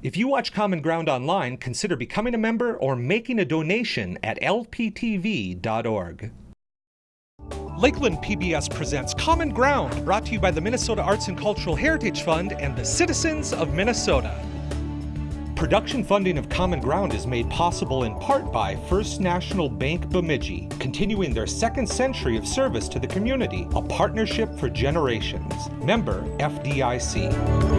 If you watch Common Ground online, consider becoming a member or making a donation at lptv.org. Lakeland PBS presents Common Ground, brought to you by the Minnesota Arts and Cultural Heritage Fund and the citizens of Minnesota. Production funding of Common Ground is made possible in part by First National Bank Bemidji, continuing their second century of service to the community, a partnership for generations. Member FDIC.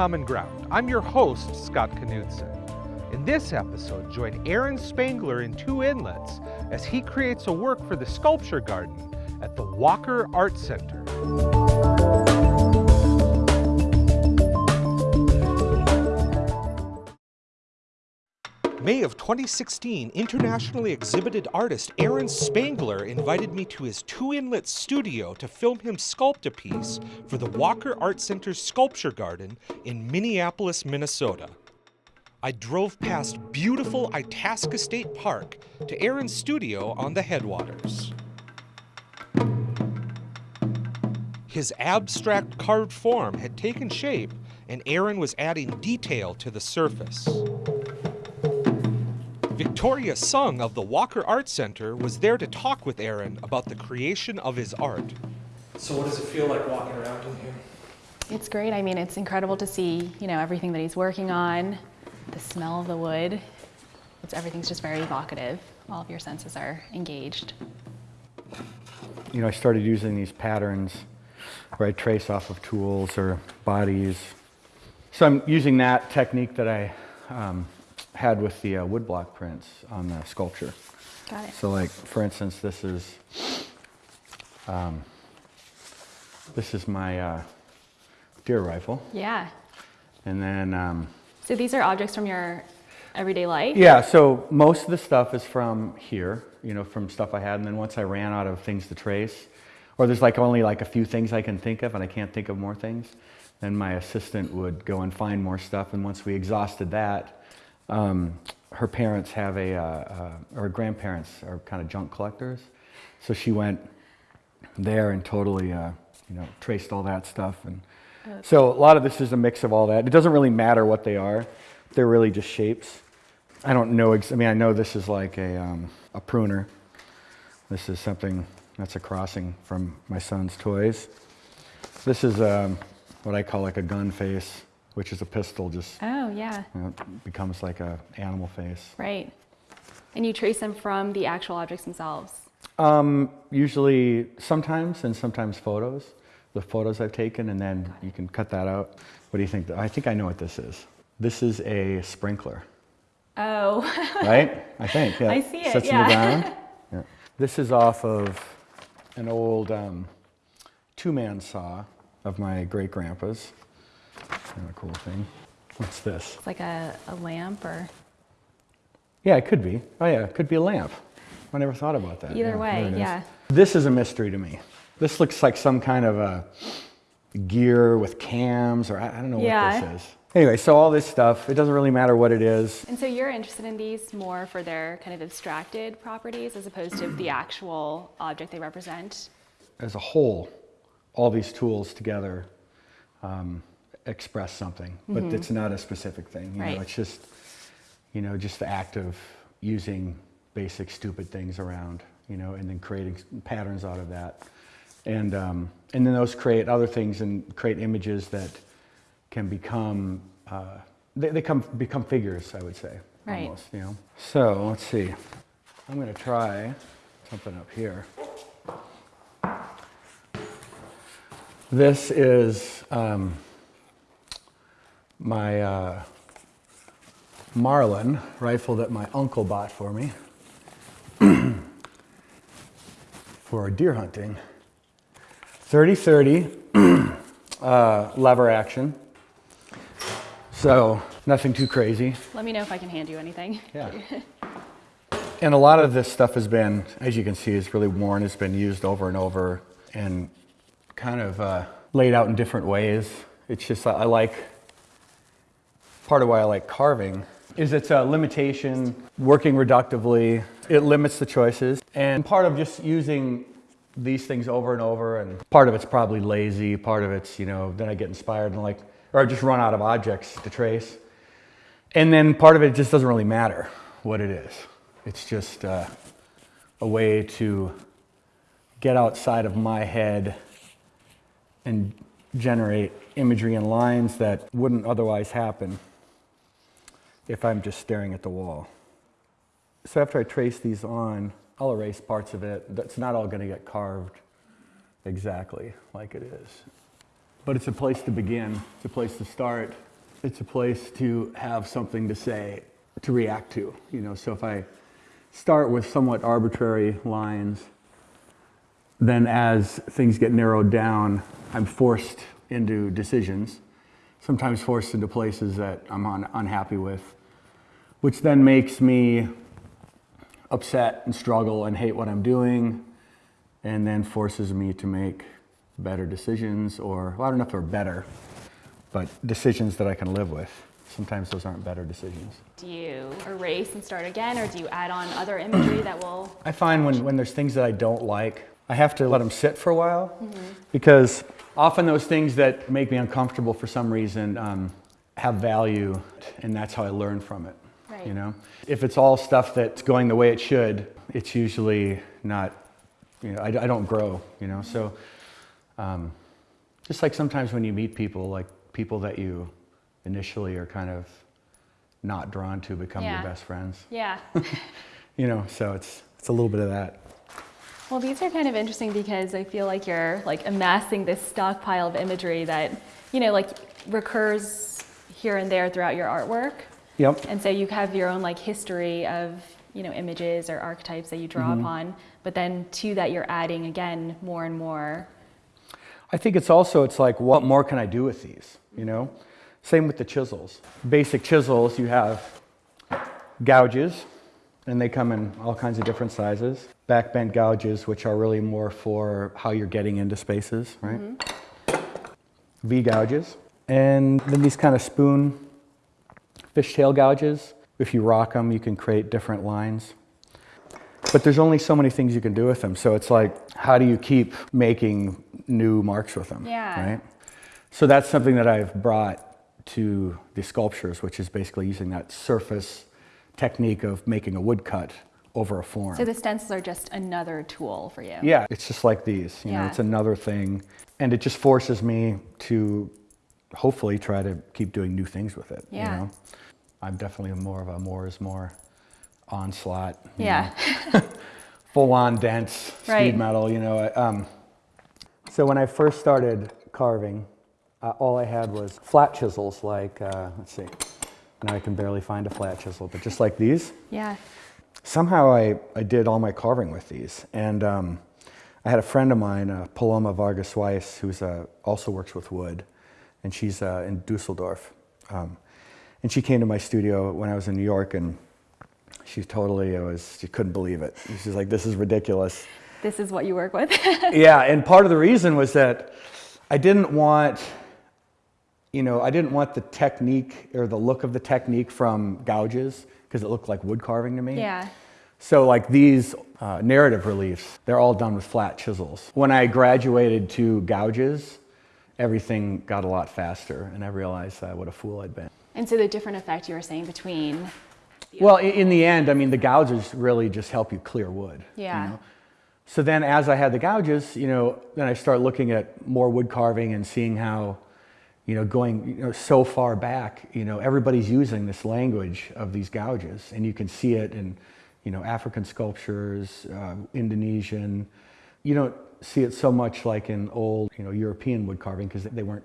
Common Ground. I'm your host, Scott Knudsen. In this episode, join Aaron Spangler in Two Inlets as he creates a work for the Sculpture Garden at the Walker Art Center. May of 2016, internationally exhibited artist Aaron Spangler invited me to his Two Inlets studio to film him sculpt a piece for the Walker Art Center's Sculpture Garden in Minneapolis, Minnesota. I drove past beautiful Itasca State Park to Aaron's studio on the headwaters. His abstract carved form had taken shape, and Aaron was adding detail to the surface. Victoria Sung of the Walker Art Center was there to talk with Aaron about the creation of his art. So what does it feel like walking around in here? It's great. I mean, it's incredible to see, you know, everything that he's working on, the smell of the wood. It's, everything's just very evocative. All of your senses are engaged. You know, I started using these patterns where I trace off of tools or bodies. So I'm using that technique that I um, had with the uh, woodblock prints on the sculpture. Got it. So like, for instance, this is, um, this is my uh, deer rifle. Yeah. And then, um, So these are objects from your everyday life? yeah, so most of the stuff is from here, you know, from stuff I had. And then once I ran out of things to trace, or there's like only like a few things I can think of and I can't think of more things, then my assistant would go and find more stuff. And once we exhausted that, um, her parents have a, uh, uh, or her grandparents are kind of junk collectors. So she went there and totally, uh, you know, traced all that stuff. And so a lot of this is a mix of all that. It doesn't really matter what they are. They're really just shapes. I don't know, I mean, I know this is like a, um, a pruner. This is something, that's a crossing from my son's toys. This is um, what I call like a gun face, which is a pistol just Oh, yeah. you know, becomes like a animal face. Right. And you trace them from the actual objects themselves. Um, usually, sometimes, and sometimes photos. The photos I've taken, and then you can cut that out. What do you think? I think I know what this is. This is a sprinkler, Oh, right? I think. Yeah. I see it, Sits in yeah. the ground. Yeah. This is off of an old um, two-man saw of my great grandpa's. Kind of a cool thing. What's this? it's like a, a lamp or Yeah, it could be. Oh yeah, it could be a lamp. I never thought about that. Either Yeah, way, yeah. This is a mystery to me. This looks like some kind of a gear with cams, or I, I don't know Yeah. what this is. Anyway, so all this stuff, it doesn't really matter what it is. And so you're interested in these more for their kind of abstracted properties as opposed to the actual object they represent? As a whole, all these tools together um, express something, but it's not a specific thing. You Right. know, it's just, you know, just the act of using basic stupid things around, you know, and then creating patterns out of that. And, um, and then those create other things and create images that can become, uh, they, they come, become figures, I would say, Right. almost, you know. So let's see. I'm going to try something up here. This is um, my uh, Marlin rifle that my uncle bought for me for deer hunting. 30-30 uh, lever action. So Nothing too crazy. Let me know if I can hand you anything. Yeah. And a lot of this stuff has been, as you can see, is really worn. It's been used over and over and kind of uh, laid out in different ways. It's just, I like, part of why I like carving is it's a limitation, working reductively. It limits the choices. And part of just using these things over and over, and part of it's probably lazy, part of it's, you know, then I get inspired and like, or I just run out of objects to trace. And then part of it just doesn't really matter what it is. It's just uh, a way to get outside of my head and generate imagery and lines that wouldn't otherwise happen if I'm just staring at the wall. So after I trace these on, I'll erase parts of it. That's not all going to get carved exactly like it is. But it's a place to begin, it's a place to start, it's a place to have something to say, to react to. You know, so if I start with somewhat arbitrary lines, then as things get narrowed down, I'm forced into decisions, sometimes forced into places that I'm un- unhappy with, which then makes me upset and struggle and hate what I'm doing, and then forces me to make better decisions, or well, I don't know if they're better, but decisions that I can live with. Sometimes those aren't better decisions. Do you erase and start again, or do you add on other imagery that will? I find when, when there's things that I don't like, I have to let them sit for a while because often those things that make me uncomfortable for some reason um, have value, and that's how I learn from it. Right. You know, if it's all stuff that's going the way it should, it's usually not. You know, I, I don't grow. You know, so um, just like sometimes when you meet people, like people that you initially are kind of not drawn to become Yeah. your best friends. Yeah. You know, so it's it's a little bit of that. Well, these are kind of interesting because I feel like you're like amassing this stockpile of imagery that, you know, like recurs here and there throughout your artwork. Yep. And so you have your own like history of, you know, images or archetypes that you draw Mm-hmm. upon, but then to that you're adding again more and more. I think it's also it's like what more can I do with these? You know, same with the chisels. Basic chisels you have gouges, and they come in all kinds of different sizes. Back bent gouges, which are really more for how you're getting into spaces, right? V gouges, and then these kind of spoon fishtail gouges. If you rock them, you can create different lines. But there's only so many things you can do with them. So it's like, how do you keep making new marks with them? Yeah. Right? So that's something that I've brought to the sculptures, which is basically using that surface technique of making a woodcut over a form. So the stencils are just another tool for you. Yeah, it's just like these. You know, Yeah. it's another thing, and it just forces me to hopefully try to keep doing new things with it. Yeah. You know? I'm definitely more of a more is more onslaught. Yeah. full-on dense Right. speed metal. You know. Um, so when I first started carving, uh, all I had was flat chisels. Like uh, let's see, now I can barely find a flat chisel, but just like these Yeah. somehow I, I did all my carving with these. And um, I had a friend of mine, uh, Paloma Varga Weisz, who's uh, also works with wood, and she's uh, in Dusseldorf. Um, and she came to my studio when I was in New York, and she totally was, she couldn't believe it. She's like, this is ridiculous. This is what you work with. yeah, and part of the reason was that I didn't want, you know, I didn't want the technique or the look of the technique from gouges because it looked like wood carving to me. yeah. So like these uh, narrative reliefs, they're all done with flat chisels. When I graduated to gouges, everything got a lot faster, and I realized uh, what a fool I'd been. And so the different effect you were saying between. Well, in the end, I mean, the gouges really just help you clear wood. you Yeah. know? So then, as I had the gouges, you know, then I start looking at more wood carving and seeing how, you know, going you know, so far back, you know, everybody's using this language of these gouges, and you can see it in, you know, African sculptures, uh, Indonesian. You don't see it so much like in old, you know, European wood carving because they weren't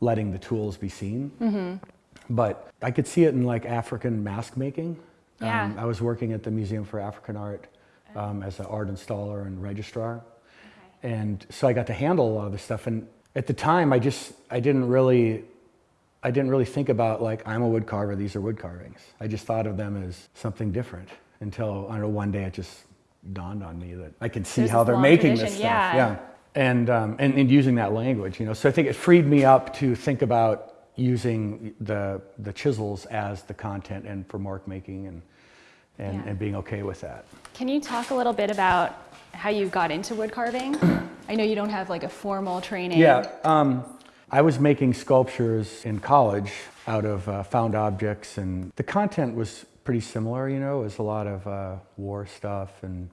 letting the tools be seen. But I could see it in like African mask making. Yeah. Um, I was working at the Museum for African Art um, as an art installer and registrar. And so I got to handle a lot of this stuff. And at the time, I just, I didn't really, I didn't really think about like I'm a wood carver. These are wood carvings. I just thought of them as something different until I don't know one day it just dawned on me that I could see There's how they're making this tradition, stuff. yeah. And, um, and and using that language, you know. So I think it freed me up to think about using the the chisels as the content and for mark making and and, Yeah. and being okay with that. Can you talk a little bit about how you got into wood carving? I know you don't have like a formal training. Yeah, um, I was making sculptures in college out of uh, found objects, and the content was pretty similar. You know, it was a lot of uh, war stuff and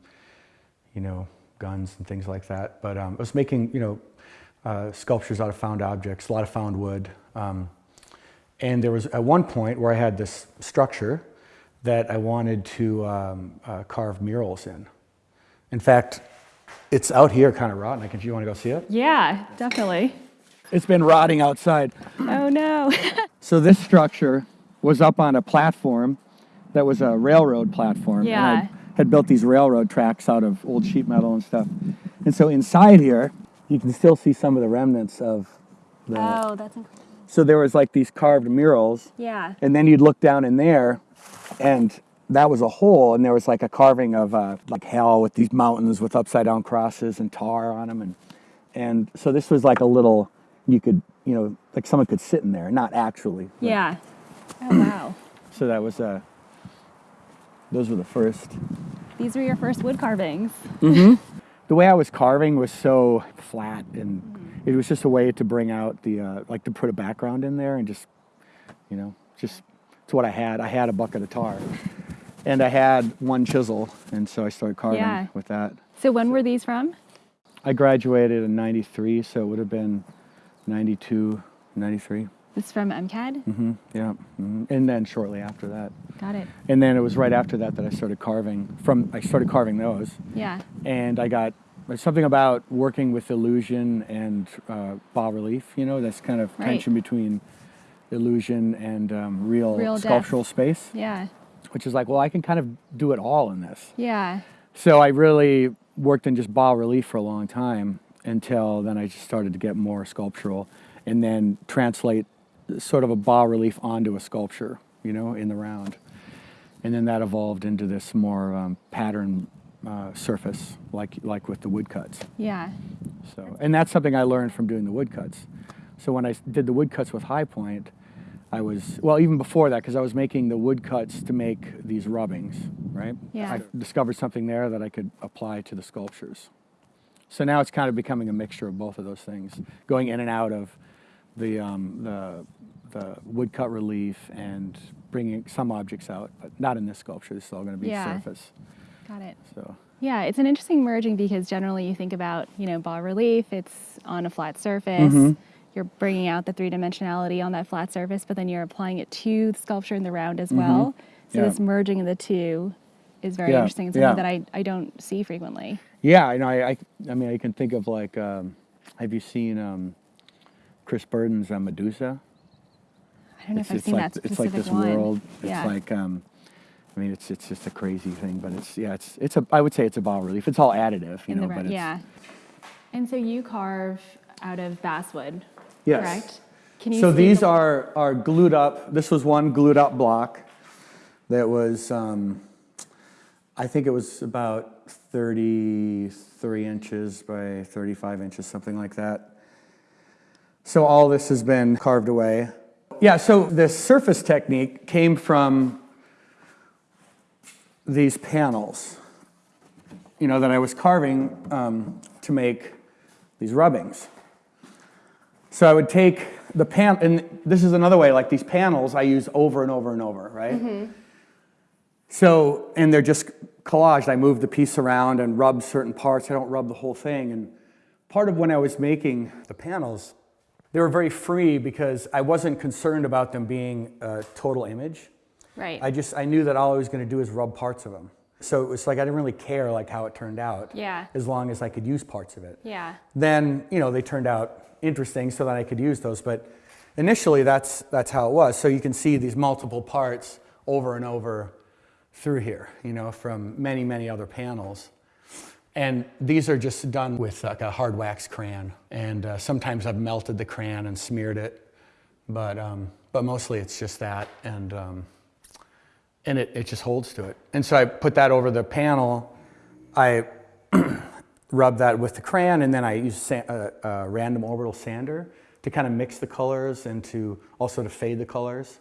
you know guns and things like that. But um, I was making you know uh, sculptures out of found objects, a lot of found wood. Um, and there was at one point where I had this structure that I wanted to um, uh, carve murals in. In fact, it's out here, kind of rotten. I can, if you want to go see it. Yeah, definitely. It's been rotting outside. Oh no. So this structure was up on a platform that was a railroad platform. and Yeah. I had built these railroad tracks out of old sheet metal and stuff. And so inside here, you can still see some of the remnants of the. oh, that's incredible. So there was like these carved murals, Yeah. and then you'd look down in there, and that was a hole, and there was like a carving of uh, like hell with these mountains with upside down crosses and tar on them, and and so this was like a little you could you know like someone could sit in there, not actually. but- Yeah. Oh wow. So that was uh, those were the first. These were your first wood carvings. mm-hmm The way I was carving was so flat, and Mm-hmm. It was just a way to bring out the uh, like to put a background in there and just you know just it's what I had. I had a bucket of tar, and I had one chisel, and so I started carving Yeah. with that. So when were these from? I graduated in 93, so it would have been 92, 93. This is from MCAD? Mm-hmm, yeah. hmm And then shortly after that. Got it. And then it was right after that that I started carving. From I started carving those, Yeah. and I got there's something about working with illusion and uh, bas relief. You know, that's kind of Right. tension between illusion and um, real, Real sculptural space, Yeah. which is like, well, I can kind of do it all in this. Yeah. So I really worked in just bas relief for a long time until then I just started to get more sculptural and then translate sort of a bas relief onto a sculpture, you know, in the round. And then that evolved into this more um, pattern uh, surface, like like with the woodcuts. Yeah. So, and that's something I learned from doing the woodcuts. So when I did the woodcuts with Highpoint, I was well even before that because I was making the woodcuts to make these rubbings, right? Yeah. I discovered something there that I could apply to the sculptures. So now it's kind of becoming a mixture of both of those things, going in and out of the um, the the woodcut relief and bringing some objects out, but not in this sculpture. This is all going to be Yeah. surface. Got it. So Yeah, it's an interesting merging because generally you think about, you know, bas relief, it's on a flat surface. Mm-hmm. You're bringing out the three dimensionality on that flat surface, but then you're applying it to the sculpture in the round as well. So. Yeah. this merging of the two is very Yeah, interesting and something yeah. that I, I don't see frequently. Yeah, I know. I, I, I mean, I can think of like, um, have you seen um, Chris Burden's uh, Medusa? I don't know it's, if I've it's seen like that it's like this one. world. It's like, um, I mean, it's it's just a crazy thing, but it's yeah, it's it's a. I would say it's a bas relief. It's all additive, you in know, the but Yeah. And so you carve out of basswood, Yes. correct? Can you So these a- are are glued up. This was one glued up block that was, um, I think it was about 33 inches by 35 inches, something like that. So all this has been carved away. Yeah, so this surface technique came from these panels, you know, that I was carving um, to make these rubbings. So I would take the pan, and this is another way, like these panels I use over and over and over, right? So, and they're just collaged. I move the piece around and rub certain parts. I don't rub the whole thing. And part of when I was making the panels, they were very free because I wasn't concerned about them being a total image. Right. I just, I knew that all I was going to do is rub parts of them. So it was like I didn't really care like how it turned out. Yeah. As long as I could use parts of it yeah. then you know they turned out interesting so that I could use those. But initially, that's that's how it was. So you can see these multiple parts over and over through here, you know, from many many other panels. And these are just done with like a hard wax crayon. And uh, sometimes I've melted the crayon and smeared it. But um, but mostly it's just that, and um, and it, it just holds to it. And so I put that over the panel. I rub that with the crayon, and then I use a, a random orbital sander to kind of mix the colors and to also to fade the colors.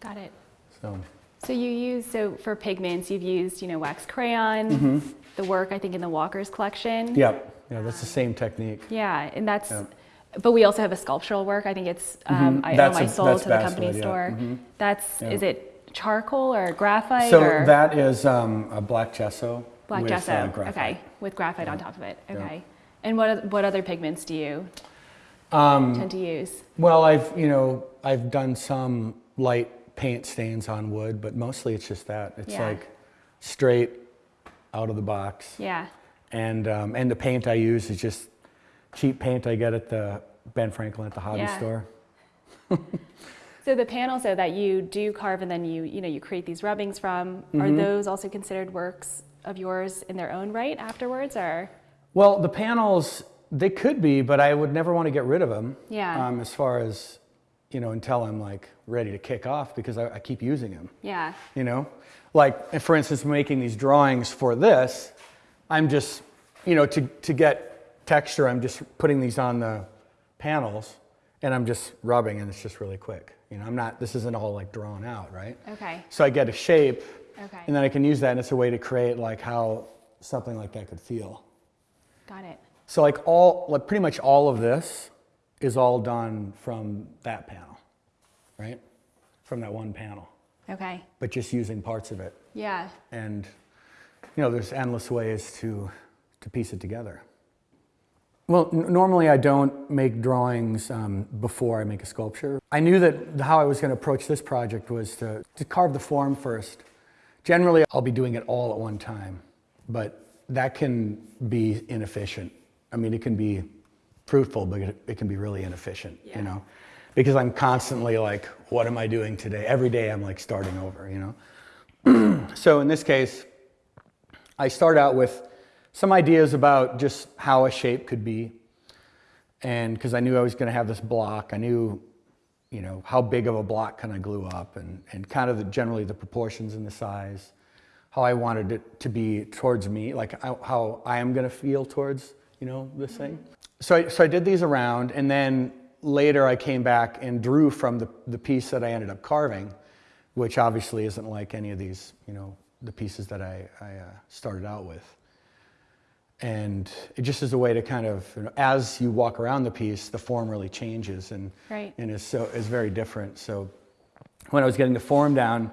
Got it. So So you use, so for pigments, you've used, you know, wax crayon, Mm-hmm. the work I think in the Walker's collection. yep, yeah, that's the same technique. Yeah, and that's, Yeah. but we also have a sculptural work. I think it's, um, I owe my soul that's to the company yeah. store. Mhm. That's, Yeah. is it charcoal or graphite So or that is um, a black gesso. black with, gesso? uh, graphite. Okay, with graphite on top of it. Yeah. Okay. And what what other pigments do you Um, tend to use? Well, I've you know I've done some light paint stains on wood, but mostly it's just that. It's Yeah. like straight out of the box. Yeah. And um, and the paint I use is just cheap paint I get at the Ben Franklin at the hobby Yeah. store. So the panels though that you do carve and then you you know you create these rubbings from, are Mm-hmm. those also considered works of yours in their own right afterwards or? Well, the panels they could be, but I would never want to get rid of them. Yeah. Um, as far as you know, until I'm like ready to kick off because I, I keep using them. Yeah. you know like for instance making these drawings for this i'm just you know to, to get texture i'm just putting these on the panels and i'm just rubbing and it's just really quick you know i'm not this isn't all like drawn out right Okay. so i get a shape Okay. and then i can use that and it's a way to create like how something like that could feel Got it. so like all like pretty much all of this is all done from that panel right from that one panel Okay. but just using parts of it Yeah. and you know there's endless ways to to piece it together well n- normally i don't make drawings um, before i make a sculpture. I knew that how i was going to approach this project was to, to carve the form first. Generally i'll be doing it all at one time but that can be inefficient. I mean it can be fruitful but it, it can be really inefficient Yeah. you know? Because i'm constantly like what am i doing today? Every day i'm like starting over you know? So in this case, I start out with some ideas about just how a shape could be. And because I knew I was going to have this block, I knew, you know, how big of a block can I glue up and, and kind of the, generally the proportions and the size, how I wanted it to be towards me, like how, how I am going to feel towards, you know, this thing. So I, so I did these around and then later I came back and drew from the, the piece that I ended up carving which obviously isn't like any of these, you know, the pieces that I, I uh, started out with. And it just is a way to kind of, you know, as you walk around the piece, the form really changes and, Right. and is, so, is very different. So when I was getting the form down,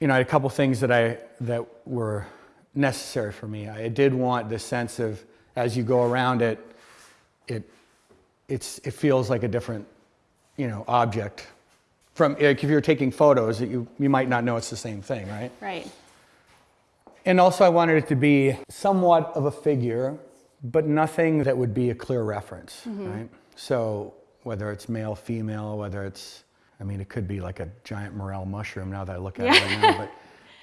you know, I had a couple things that I that were necessary for me. I did want the sense of as you go around it, it it's it feels like a different, you know, object. From like if you're taking photos, you you might not know it's the same thing, right? Right. And also, I wanted it to be somewhat of a figure, but nothing that would be a clear reference, right? So whether it's male, female, whether it's, I mean, it could be like a giant morel mushroom now that I look at it right now, but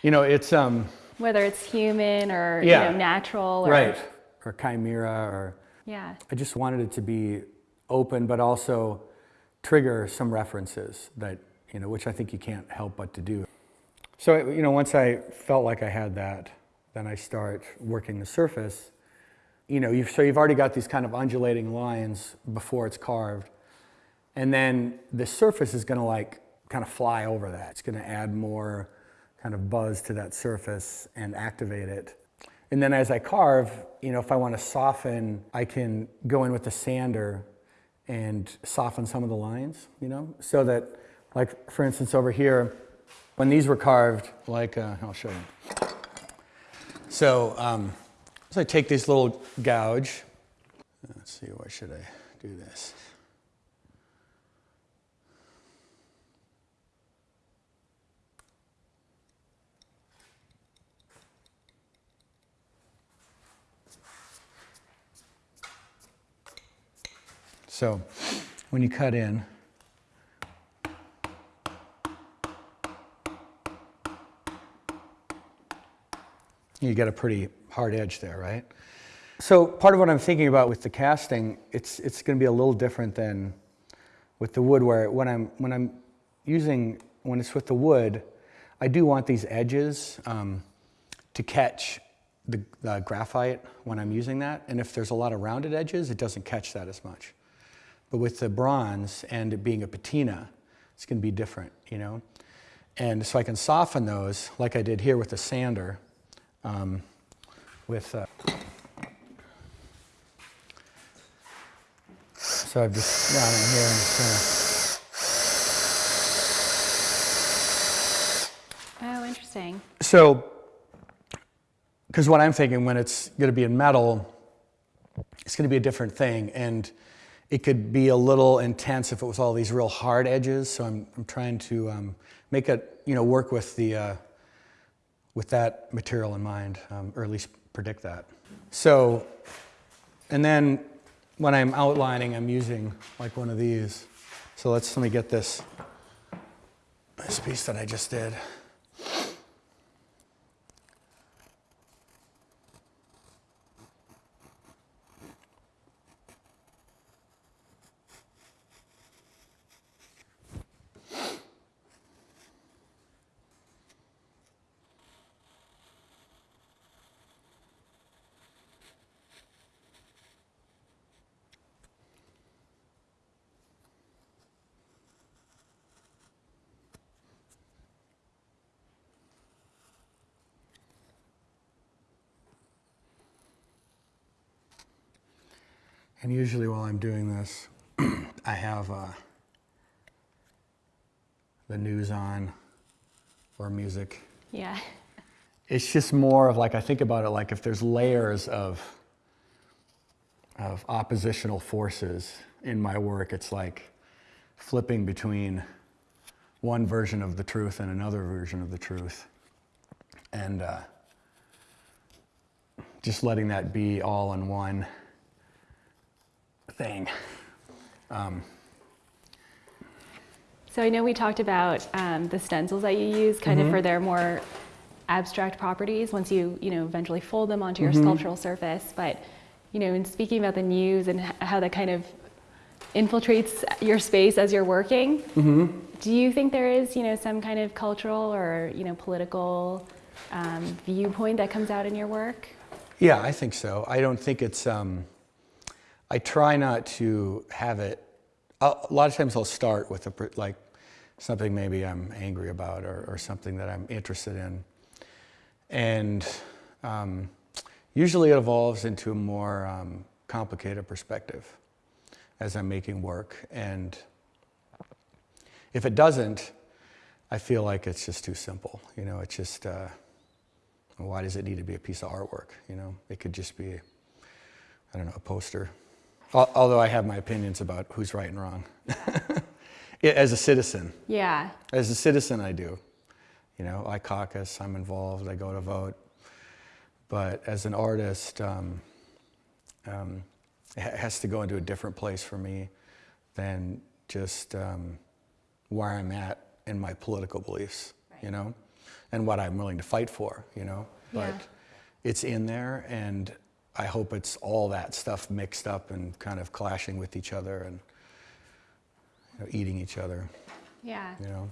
you know, it's um, Whether it's human or Yeah. you know natural or right, or chimera, or Yeah. I just wanted it to be open, but also trigger some references that you know, which I think you can't help but to do. So you know, once I felt like I had that, then I start working the surface. You know, you've, so you've already got these kind of undulating lines before it's carved, and then the surface is going to like kind of fly over that. It's going to add more kind of buzz to that surface and activate it. And then as I carve, you know, if I want to soften, I can go in with the sander and soften some of the lines, you know, so that, like, for instance, over here, when these were carved, like, uh, I'll show you. So, um, so I take this little gouge. Let's see, why should I do this? So when you cut in, you get a pretty hard edge there, right? So part of what I'm thinking about with the casting, it's it's going to be a little different than with the wood where when I'm, when I'm using, when it's with the wood, I do want these edges um, to catch the, the graphite when I'm using that. And if there's a lot of rounded edges, it doesn't catch that as much. But with the bronze and it being a patina, it's going to be different, you know? And so I can soften those like I did here with the sander. Um, with, uh, so I've just gone in here and just Oh, interesting. so, because what I'm thinking when it's going to be in metal, it's going to be a different thing. And it could be a little intense if it was all these real hard edges. So I'm, I'm trying to um, make it, you know, work with the, uh, with that material in mind, um, or at least predict that. So, and then when I'm outlining, I'm using like one of these. So let's, let me get this, this piece that I just did. And usually while I'm doing this, I have uh, the news on or music. Yeah. It's just more of like, I think about it like if there's layers of, of oppositional forces in my work, it's like flipping between one version of the truth and another version of the truth. And uh, just letting that be all in one thing. Um, So I know we talked about um, the stencils that you use kind of for their more abstract properties once you, you know, eventually fold them onto your sculptural surface. But, you know, in speaking about the news and how that kind of infiltrates your space as you're working, do you think there is, you know, some kind of cultural or, you know, political um, viewpoint that comes out in your work? Yeah, I think so. I don't think it's. Um, I try not to have it. I'll, a lot of times I'll start with a, like something maybe I'm angry about or, or something that I'm interested in, and um, usually it evolves into a more um, complicated perspective as I'm making work. And if it doesn't, I feel like it's just too simple. You know, it's just. Uh, why does it need to be a piece of artwork? You know, it could just be, I don't know, a poster. Al- Although I have my opinions about who's right and wrong. As a citizen, Yeah. as a citizen, I do. You know, I caucus, I'm involved, I go to vote. But as an artist, um, um, it has to go into a different place for me than just um, where I'm at in my political beliefs, you know, and what I'm willing to fight for, you know. But Yeah. it's in there, and I hope it's all that stuff mixed up and kind of clashing with each other and you know, eating each other, Yeah. you know.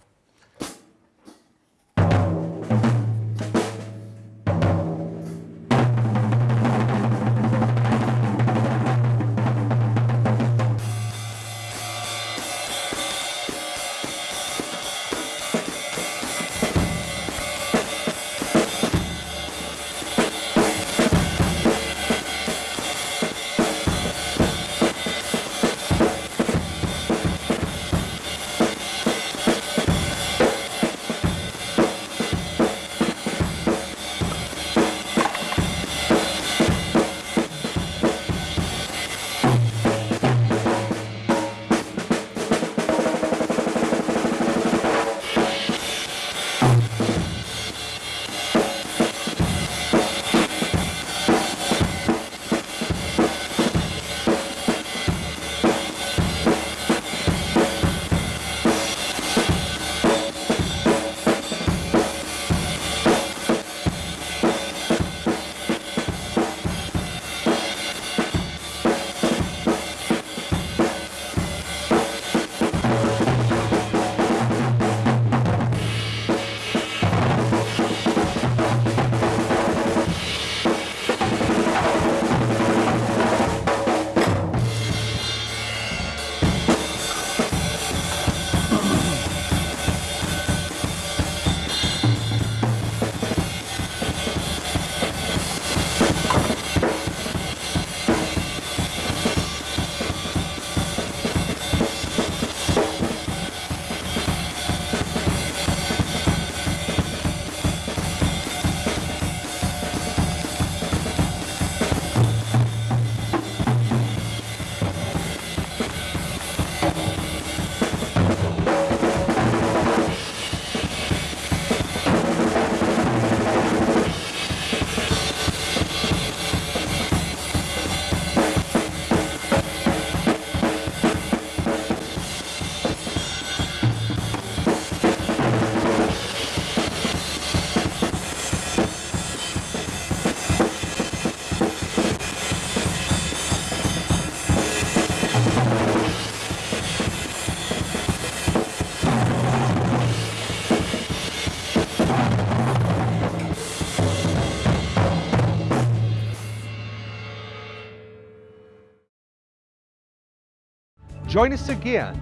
Join us again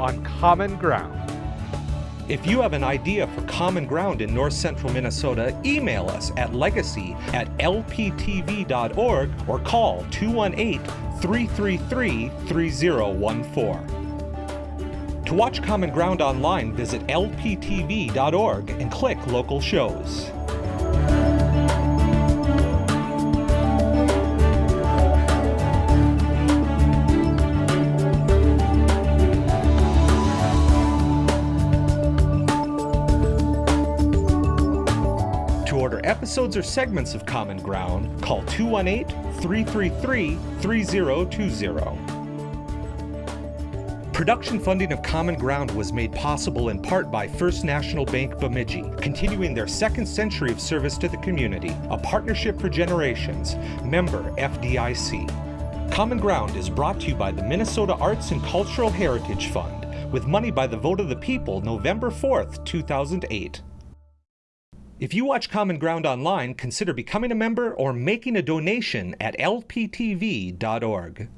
on Common Ground. If you have an idea for Common Ground in north central Minnesota, email us at legacy at lptv.org or call 218 333 3014. To watch Common Ground online, visit lptv.org and click local shows. Episodes or segments of Common Ground, call 218 333 3020. Production funding of Common Ground was made possible in part by First National Bank Bemidji, continuing their second century of service to the community, a partnership for generations, member FDIC. Common Ground is brought to you by the Minnesota Arts and Cultural Heritage Fund, with money by the vote of the people November 4th, 2008. If you watch Common Ground online, consider becoming a member or making a donation at lptv.org.